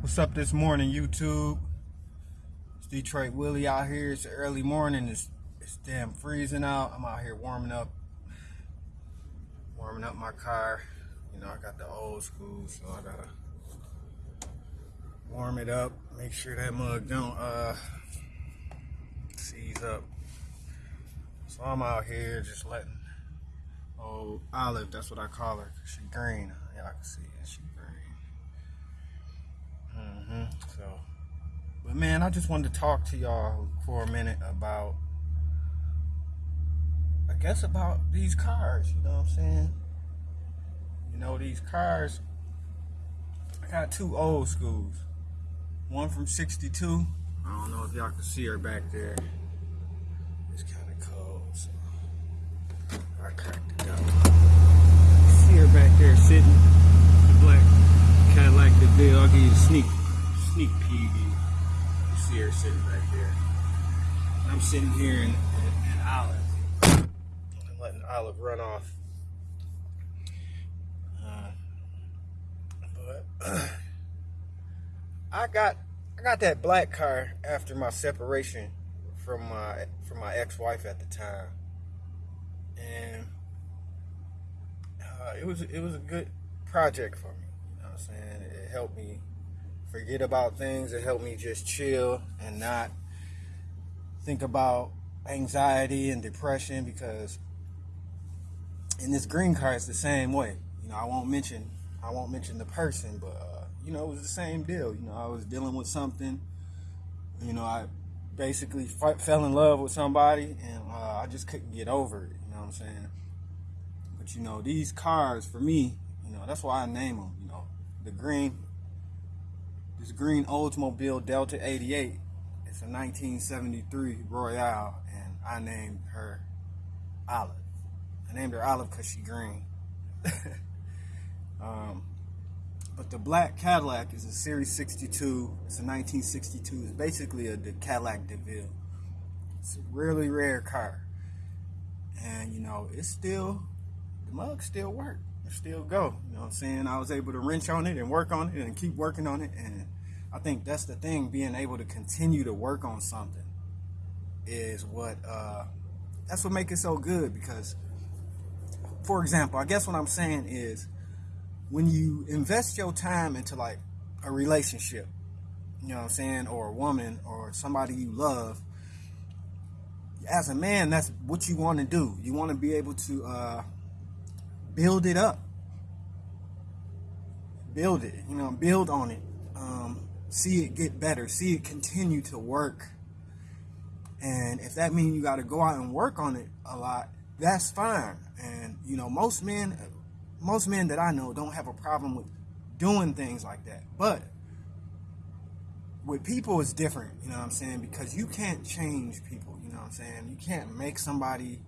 What's up this morning, YouTube? It's Detroit Willie out here. It's early morning. It's, it's damn freezing out. I'm out here warming up, warming up my car. You know, I got the old school, so I gotta warm it up. Make sure that mug don't uh seize up. So I'm out here just letting old Olive, that's what I call her, she green. I can see it. She hmm So, but man, I just wanted to talk to y'all for a minute about, I guess about these cars. You know what I'm saying? You know these cars. I got two old schools. One from '62. I don't know if y'all can see her back there. It's kind of cold, so I cracked it up. See her back there sitting, the black Cadillac DeVille. I'll give you a sneak sneak peek. You see her sitting back there. I'm sitting here in, in, in Olive. I'm letting Olive run off. Uh, but uh, I got I got that black car after my separation from my from my ex-wife at the time, and uh, it was it was a good project for me. You know what I'm saying? It helped me forget about things. It helped me just chill and not think about anxiety and depression because in this green card it's the same way. You know, I won't mention I won't mention the person, but uh, you know, it was the same deal. You know, I was dealing with something. You know, I basically fell in love with somebody, and uh, I just couldn't get over it. You know what I'm saying? But you know, these cars for me, you know, that's why I name them. You know, the green this green Oldsmobile Delta 88. It's a 1973 Royale, and I named her Olive. I named her Olive because she green. um, but the black Cadillac is a Series 62. It's a 1962. It's basically a Cadillac DeVille. It's a really rare car. And, you know, it's still, the mugs still work still go. You know what I'm saying? I was able to wrench on it and work on it and keep working on it. And I think that's the thing, being able to continue to work on something is what, uh, that's what makes it so good because, for example, I guess what I'm saying is when you invest your time into like a relationship, you know what I'm saying, or a woman or somebody you love, as a man, that's what you want to do. You want to be able to, uh, build it up. Build it, you know, build on it. Um, see it get better. See it continue to work. And if that means you got to go out and work on it a lot, that's fine. And, you know, most men, most men that I know don't have a problem with doing things like that. But with people, it's different, you know what I'm saying? Because you can't change people, you know what I'm saying? You can't make somebody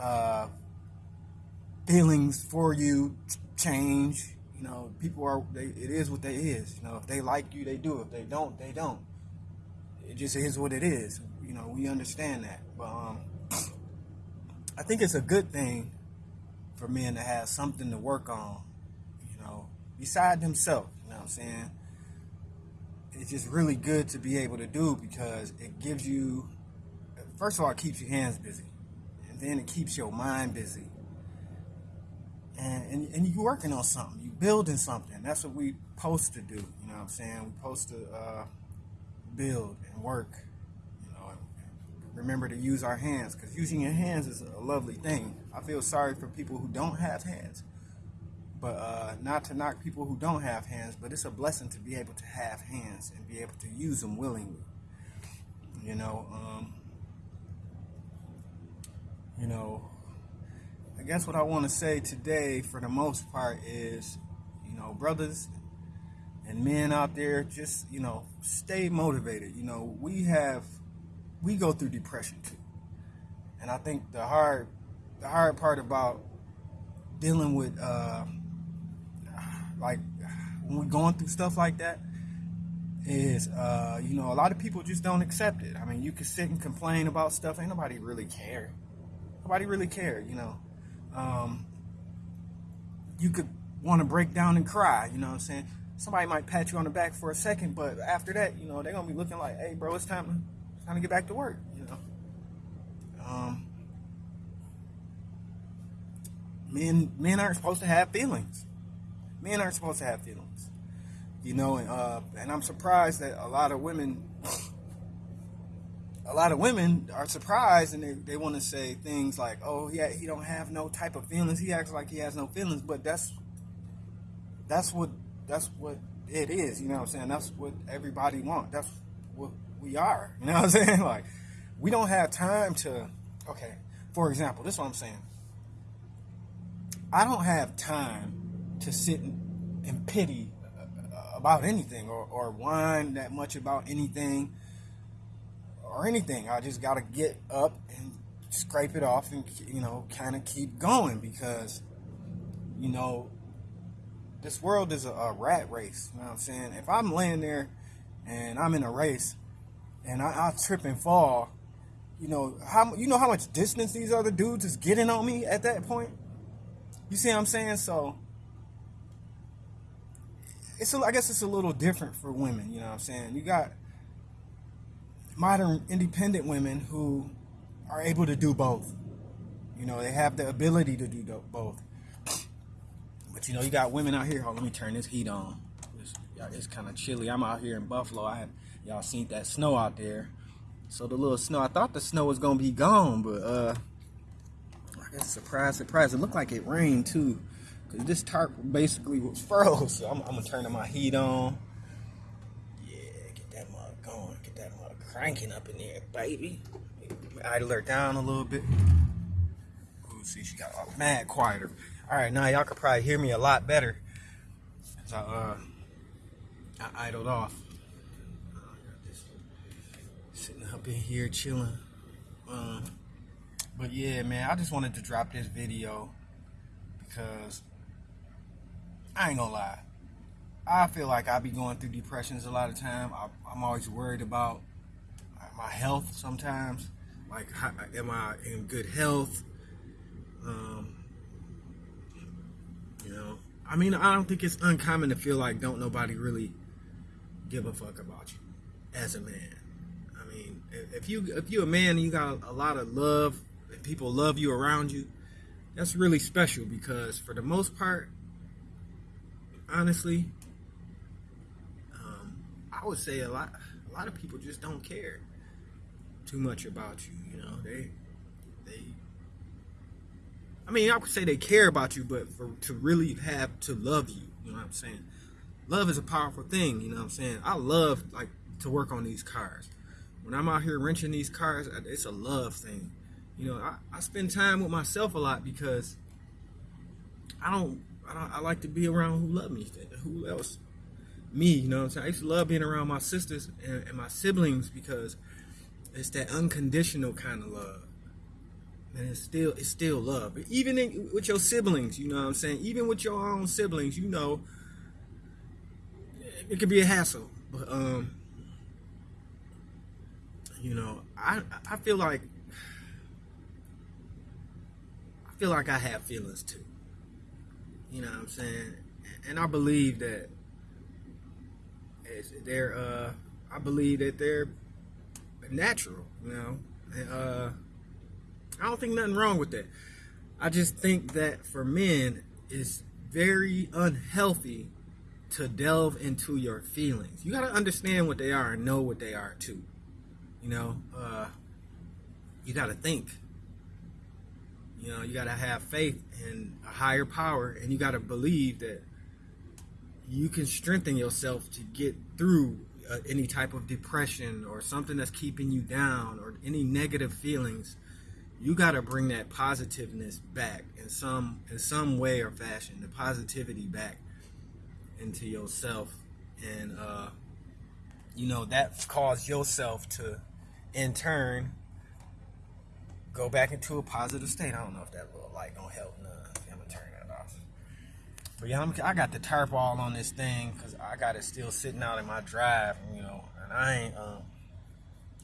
uh, feelings for you change. You know, people are, they, it is what they is. You know, if they like you, they do. If they don't, they don't. It just is what it is. You know, we understand that. But um, I think it's a good thing for men to have something to work on, you know, beside themselves. You know what I'm saying? It's just really good to be able to do because it gives you, first of all, it keeps your hands busy. And then it keeps your mind busy and, and, and you working on something, you're building something. That's what we supposed to do. You know what I'm saying? We're supposed to uh, build and work. You know, remember to use our hands because using your hands is a lovely thing. I feel sorry for people who don't have hands, but uh, not to knock people who don't have hands, but it's a blessing to be able to have hands and be able to use them willingly. You know, um, you know, I guess what I want to say today, for the most part, is, you know, brothers and men out there, just, you know, stay motivated. You know, we have, we go through depression too. And I think the hard, the hard part about dealing with, uh, like, when we're going through stuff like that, is, uh, you know, a lot of people just don't accept it. I mean, you can sit and complain about stuff. Ain't nobody really care. Nobody really care, you know um, you could want to break down and cry, you know what I'm saying? somebody might pat you on the back for a second, but after that, you know, they're gonna be looking like, hey, bro, it's time to it's time to get back to work. You know, um, men men aren't supposed to have feelings. Men aren't supposed to have feelings. You know, and uh, and I'm surprised that a lot of women. A lot of women are surprised and they, they want to say things like, "Oh, yeah, he don't have no type of feelings. He acts like he has no feelings." But that's that's what that's what it is. You know what I'm saying? That's what everybody wants. That's what we are. You know what I'm saying? Like, we don't have time to. Okay, for example, this is what I'm saying. I don't have time to sit and pity about anything or, or whine that much about anything or anything. I just got to get up and scrape it off and, you know, kind of keep going because, you know, this world is a, a, rat race. You know what I'm saying? If I'm laying there and I'm in a race and I, I trip and fall, you know how you know how much distance these other dudes is getting on me at that point. You see what I'm saying? So it's a, I guess it's a little different for women. You know what I'm saying? You got modern independent women who are able to do both. You know, they have the ability to do both. But you know, you got women out here. Oh, let me turn this heat on. It's, it's kind of chilly. I'm out here in Buffalo. I y'all seen that snow out there. So the little snow, I thought the snow was gonna be gone, but uh, I guess surprise, surprise. It looked like it rained too, cause this tarp basically was froze. So I'm, I'm gonna turn my heat on. Cranking up in there, baby. Idle her down a little bit. Ooh, see, she got all mad quieter. All right, now y'all could probably hear me a lot better as I, uh, I idled off. Sitting up in here chilling. Um, but yeah, man, I just wanted to drop this video because I ain't gonna lie. I feel like I be going through depressions a lot of time. I, am always worried about my health sometimes. Like, how, am I in good health? Um, you know, I mean, I don't think it's uncommon to feel like don't nobody really give a fuck about you as a man. I mean, if you if you're a man and you got a lot of love and people love you around you, that's really special because for the most part, honestly, um, I would say a lot a lot of people just don't care too much about you. You know, they they. I mean, I would say they care about you, but for to really have to love you, you know what I'm saying? Love is a powerful thing, you know what I'm saying? I love like to work on these cars. When I'm out here wrenching these cars, it's a love thing. You know, I, I spend time with myself a lot because I don't, I don't, I like to be around who love me. Who else? Me, you know what I'm saying? I used to love being around my sisters and, and my siblings because it's that unconditional kind of love and it's still it's still love. But even in, with your siblings, you know what I'm saying. Even with your own siblings, you know, it could be a hassle. But um, you know, I I feel like I feel like I have feelings too. You know what I'm saying, and I believe that they're uh, I believe that they're natural. You know, uh I don't think nothing wrong with that. I just think that for men, it's very unhealthy to delve into your feelings. You got to understand what they are and know what they are too. You know, uh, you got to think. You know, you got to have faith in a higher power and you got to believe that you can strengthen yourself to get through uh, any type of depression or something that's keeping you down or any negative feelings you got to bring that positiveness back in some in some way or fashion the positivity back into yourself. And uh you know that cause yourself to in turn go back into a positive state. I don't know if that little light don't help none i'm gonna turn that off but yeah I'm, i got the tarp all on this thing because i got it still sitting out in my drive you know and i ain't um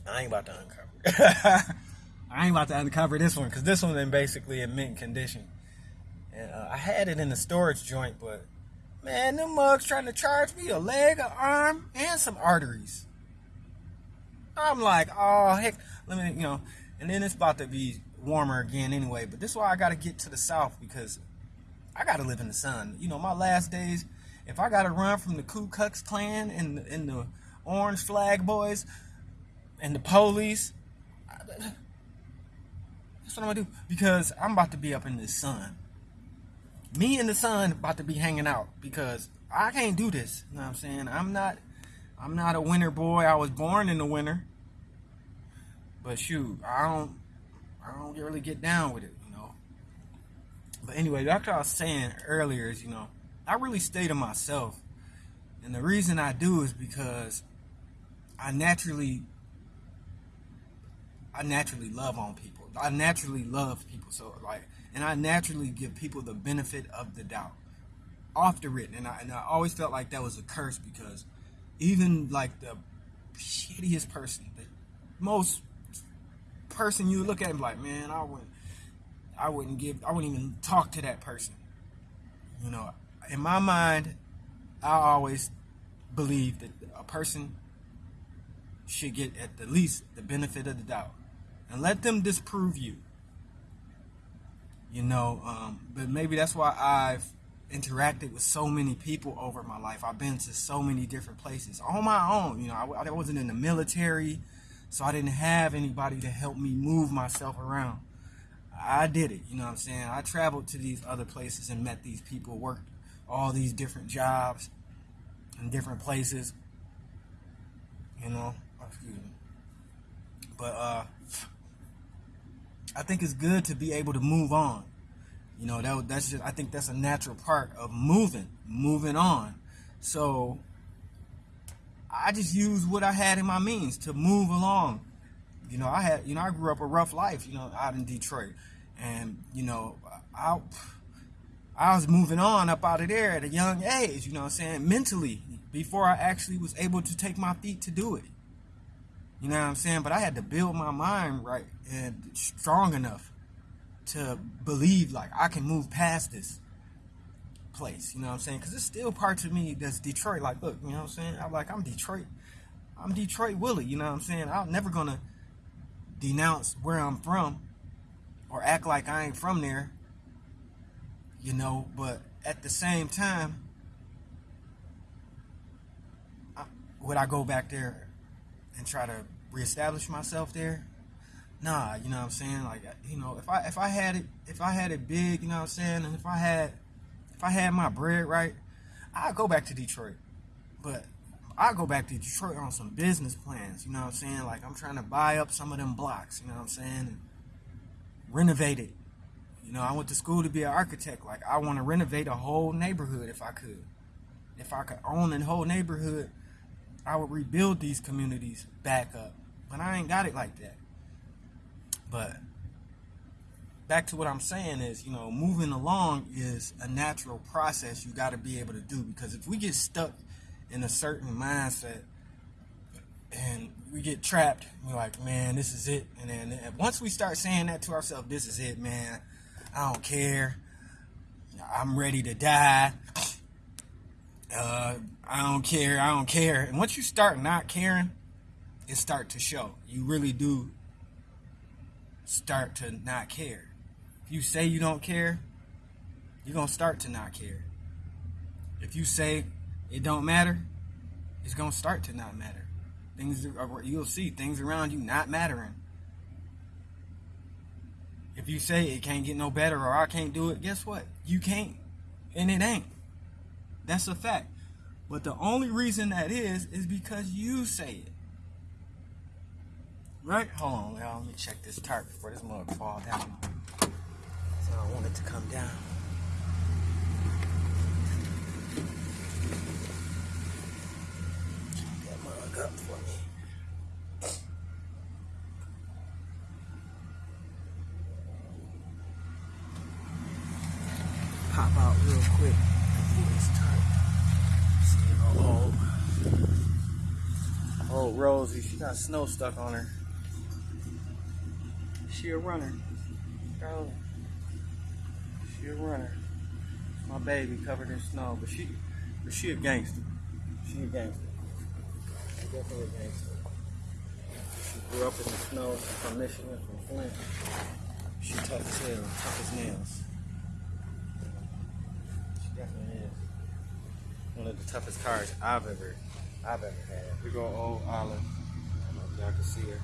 i ain't about to uncover I ain't about to uncover this one because this one is basically in mint condition. And uh, I had it in the storage joint, but Man, them mugs trying to charge me a leg, an arm, and some arteries. I'm like, oh heck, let me, you know, and then it's about to be warmer again anyway. But this is why I got to get to the south because I got to live in the sun. You know, my last days, if I got to run from the Ku Klux Klan and the, and the Orange Flag Boys and the police, that's what I'm gonna do because I'm about to be up in the sun. Me and the sun about to be hanging out because I can't do this. You know what I'm saying? I'm not I'm not a winter boy. I was born in the winter. But shoot, I don't I don't really get down with it. But anyway, like I was saying earlier is, you know, I really stay to myself. And the reason I do is because I naturally I naturally love on people. I naturally love people. So like and I naturally give people the benefit of the doubt. Off the written. And I and I always felt like that was a curse because even like the shittiest person, the most person you look at and like, man, I wouldn't, I wouldn't give, I wouldn't even talk to that person. You know, in my mind, I always believe that a person should get at the least the benefit of the doubt, and let them disprove you. You know, um, but maybe that's why I've interacted with so many people over my life. I've been to so many different places on my own. You know, I, I, wasn't in the military, so I didn't have anybody to help me move myself around. I did it. You know what I'm saying? I traveled to these other places and met these people, worked all these different jobs in different places. You know, excuse me. But uh, I think it's good to be able to move on you know, that that's just I think that's a natural part of moving, moving on. So I just used what I had in my means to move along. You know, I had, you know, I grew up a rough life, you know, out in Detroit. And, you know, I I was moving on up out of there at a young age, you know I'm saying, mentally, before I actually was able to take my feet to do it. You know what I'm saying? But I had to build my mind right and strong enough to believe like I can move past this place. You know what I'm saying? Because it's still parts of me that's Detroit. Like, look, you know what I'm saying? I'm like, I'm Detroit. I'm Detroit Willie. You know what I'm saying? I'm never gonna denounce where I'm from or act like I ain't from there. You know, but at the same time, would I go back there and try to reestablish myself there? nah, you know what I'm saying? Like, you know, if I if I had it if I had it big, you know what I'm saying, and if I had if I had my bread right, I'd go back to Detroit. But I go back to Detroit on some business plans, you know what I'm saying? Like I'm trying to buy up some of them blocks, you know what I'm saying? And renovate it. You know, I went to school to be an architect. Like I want to renovate a whole neighborhood if I could. If I could own a whole neighborhood, I would rebuild these communities back up. But I ain't got it like that. But back to what I'm saying is, you know, moving along is a natural process you got to be able to do because if we get stuck in a certain mindset and we get trapped, we're like, man, this is it. And then once we start saying that to ourselves, this is it, man. I don't care. I'm ready to die. Uh, I don't care. I don't care. And once you start not caring, it start to show. You really do start to not care. If you say you don't care, you're going to start to not care. If you say it don't matter, it's going to start to not matter. Things are, you'll see things around you not mattering. If you say it can't get no better or I can't do it, guess what? You can't. And it ain't. That's a fact. But the only reason that is is because you say it. Right? Hold on, y'all. Let me check this tarp before this mug fall down. So I want it to come down. Keep that mug up for me. Pop out real quick. This tarp. See, old, old Rosie, she got snow stuck on her. She a runner. Girl, She a runner. My baby covered in snow, but she But she a gangster. She a gangster. Gangster. She grew up in the snow from Michigan, from Flint. She tough as hell, tough as nails. She definitely is. One of the toughest cars I've ever, I've ever had. We go old Olive. I don't know if y'all can see her.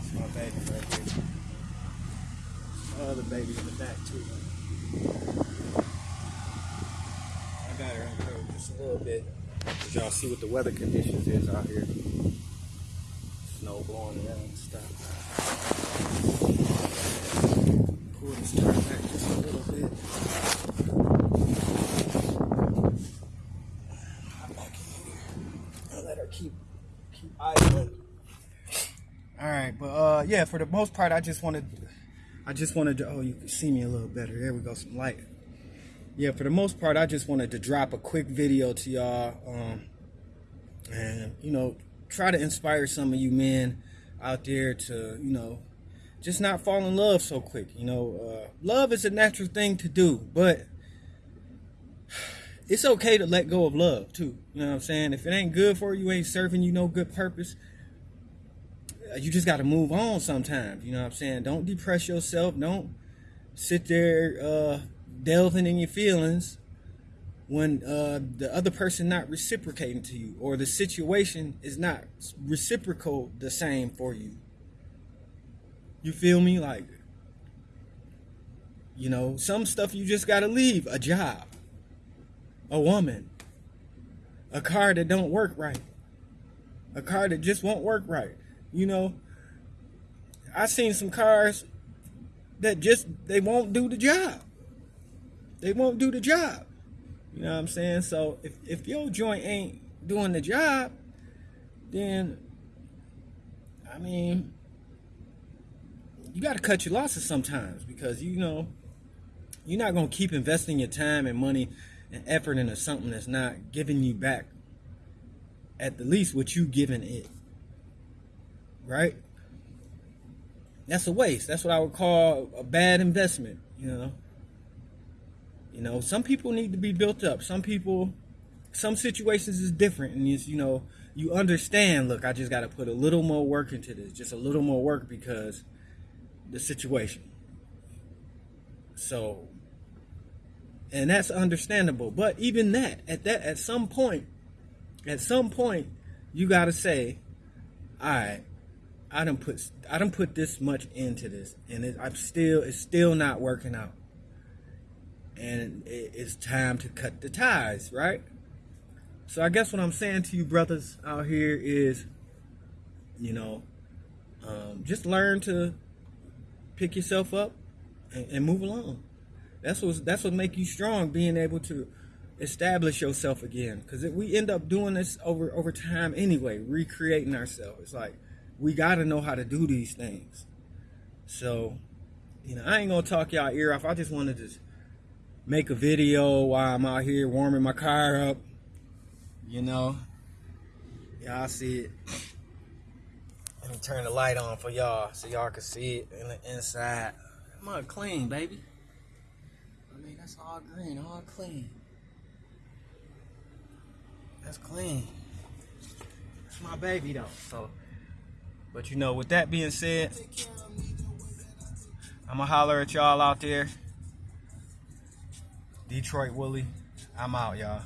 It's my baby right here. My other baby in the back too. I got her in coat just little bit. Y'all see what the weather conditions is out here. Snow blowing around and stuff. Pull this turn back just a little bit. Let her keep keep idling. All right, but uh, yeah, for the most part, I just wanted, I just wanted to. Oh, you can see me a little better. There we go, some light. Yeah, for the most part, I just wanted to drop a quick video to y'all, um, and you know, try to inspire some of you men out there to, you know, just not fall in love so quick. You know, uh, love is a natural thing to do, but it's okay to let go of love too. You know what I'm saying? If it ain't good for you, ain't serving you no good purpose you just got to move on sometimes. You know what I'm saying? Don't depress yourself. Don't sit there uh, delving in your feelings when uh, the other person not reciprocating to you or the situation is not reciprocal the same for you. You feel me? Like, you know, some stuff you just got to leave. A job, a woman, a car that don't work right, a car that just won't work right. You know, I seen some cars that just they won't do the job. They won't do the job. You know what I'm saying? So if if your joint ain't doing the job, then I mean you got to cut your losses sometimes because you know you're not gonna keep investing your time and money and effort into something that's not giving you back at the least what you giving it right? That's a waste. That's what I would call a bad investment, you know. You know, some people need to be built up. Some people some situations is different and it's, you know, you understand, look, I just got to put a little more work into this, just a little more work because the situation. So and that's understandable, but even that at that at some point at some point you got to say, all right, I don't put I don't put this much into this, and it, I'm still it's still not working out, and it's time to cut the ties, right? So I guess what I'm saying to you brothers out here is, you know, um, just learn to pick yourself up and, and move along. That's what that's what make you strong, being able to establish yourself again. Because we end up doing this over over time anyway, recreating ourselves. It's like we got to know how to do these things. So, you know, I ain't gonna talk y'all ear off. I just wanted to make a video while I'm out here warming my car up. You know, y'all see it. Let me turn the light on for y'all so y'all can see it in the inside. On, clean, baby. I mean, that's all green, all clean. That's clean. That's my baby though. So. But you know, with that being said, I'm gonna holler at y'all out there. Detroit Willie, I'm out, y'all.